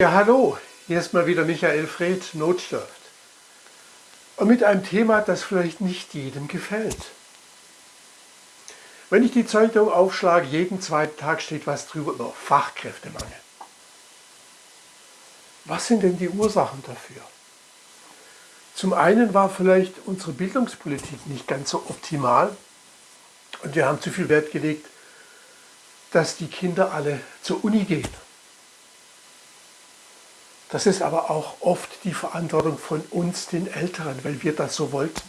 Ja, hallo, hier ist mal wieder Michael Fred, Notstift. Und mit einem Thema, das vielleicht nicht jedem gefällt. Wenn ich die Zeitung aufschlage, jeden zweiten Tag steht was drüber über Fachkräftemangel. Was sind denn die Ursachen dafür? Zum einen war vielleicht unsere Bildungspolitik nicht ganz so optimal und wir haben zu viel Wert gelegt, dass die Kinder alle zur Uni gehen. Das ist aber auch oft die Verantwortung von uns, den Älteren, weil wir das so wollten.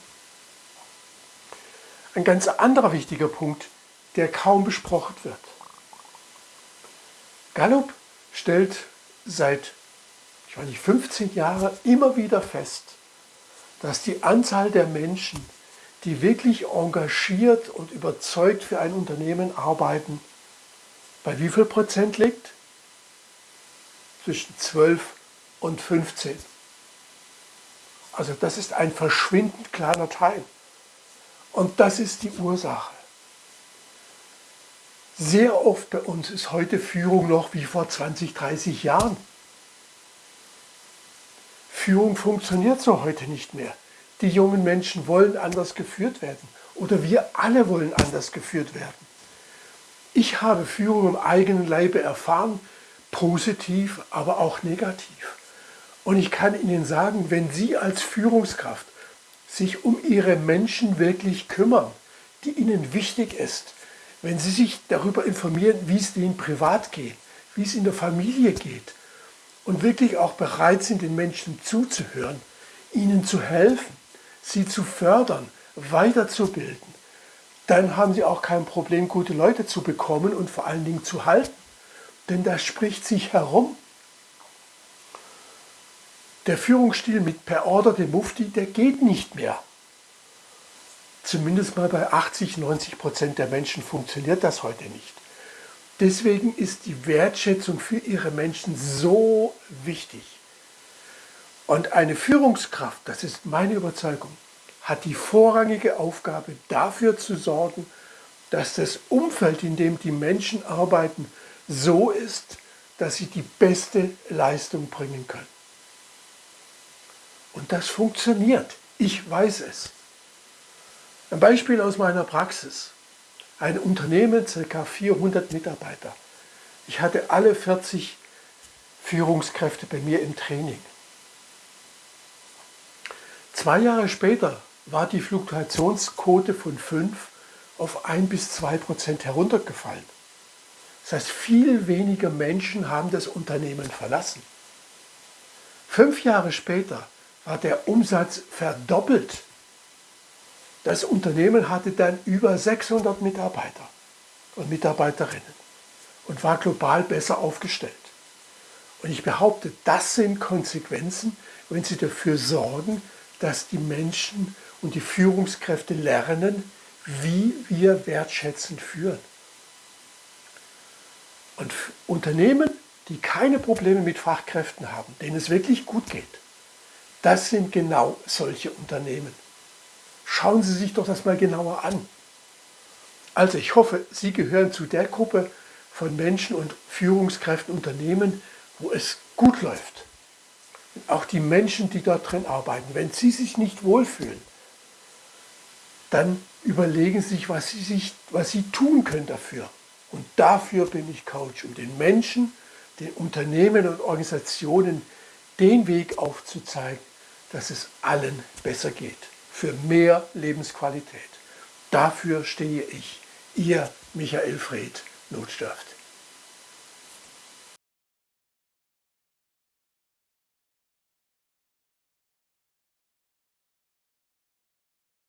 Ein ganz anderer wichtiger Punkt, der kaum besprochen wird. Gallup stellt seit ich weiß nicht, 15 Jahren immer wieder fest, dass die Anzahl der Menschen, die wirklich engagiert und überzeugt für ein Unternehmen arbeiten, bei wie viel Prozent liegt? Zwischen 12 und 15. Also das ist ein verschwindend kleiner Teil. Und das ist die Ursache. Sehr oft bei uns ist heute Führung noch wie vor 20, 30 Jahren. Führung funktioniert so heute nicht mehr. Die jungen Menschen wollen anders geführt werden. Oder wir alle wollen anders geführt werden. Ich habe Führung im eigenen Leibe erfahren, positiv, aber auch negativ. Und ich kann Ihnen sagen, wenn Sie als Führungskraft sich um Ihre Menschen wirklich kümmern, die Ihnen wichtig ist, wenn Sie sich darüber informieren, wie es denen privat geht, wie es in der Familie geht und wirklich auch bereit sind, den Menschen zuzuhören, ihnen zu helfen, sie zu fördern, weiterzubilden, dann haben Sie auch kein Problem, gute Leute zu bekommen und vor allen Dingen zu halten. Denn das spricht sich herum. Der Führungsstil mit per Order dem Mufti, der geht nicht mehr. Zumindest mal bei 80, 90 Prozent der Menschen funktioniert das heute nicht. Deswegen ist die Wertschätzung für ihre Menschen so wichtig. Und eine Führungskraft, das ist meine Überzeugung, hat die vorrangige Aufgabe dafür zu sorgen, dass das Umfeld, in dem die Menschen arbeiten, so ist, dass sie die beste Leistung bringen können. Und das funktioniert. Ich weiß es. Ein Beispiel aus meiner Praxis. Ein Unternehmen, ca. 400 Mitarbeiter. Ich hatte alle 40 Führungskräfte bei mir im Training. Zwei Jahre später war die Fluktuationsquote von 5 auf 1 bis 2 Prozent heruntergefallen. Das heißt, viel weniger Menschen haben das Unternehmen verlassen. Fünf Jahre später war der Umsatz verdoppelt. Das Unternehmen hatte dann über 600 Mitarbeiter und Mitarbeiterinnen und war global besser aufgestellt. Und ich behaupte, das sind Konsequenzen, wenn Sie dafür sorgen, dass die Menschen und die Führungskräfte lernen, wie wir wertschätzend führen. Und Unternehmen, die keine Probleme mit Fachkräften haben, denen es wirklich gut geht, das sind genau solche Unternehmen. Schauen Sie sich doch das mal genauer an. Also ich hoffe, Sie gehören zu der Gruppe von Menschen und Führungskräften, Unternehmen, wo es gut läuft. Auch die Menschen, die dort drin arbeiten, wenn sie sich nicht wohlfühlen, dann überlegen Sie sich, was Sie, sich, was sie tun können dafür. Und dafür bin ich Coach, um den Menschen, den Unternehmen und Organisationen den Weg aufzuzeigen, dass es allen besser geht, für mehr Lebensqualität. Dafür stehe ich, Ihr Michael Fred, Notstift.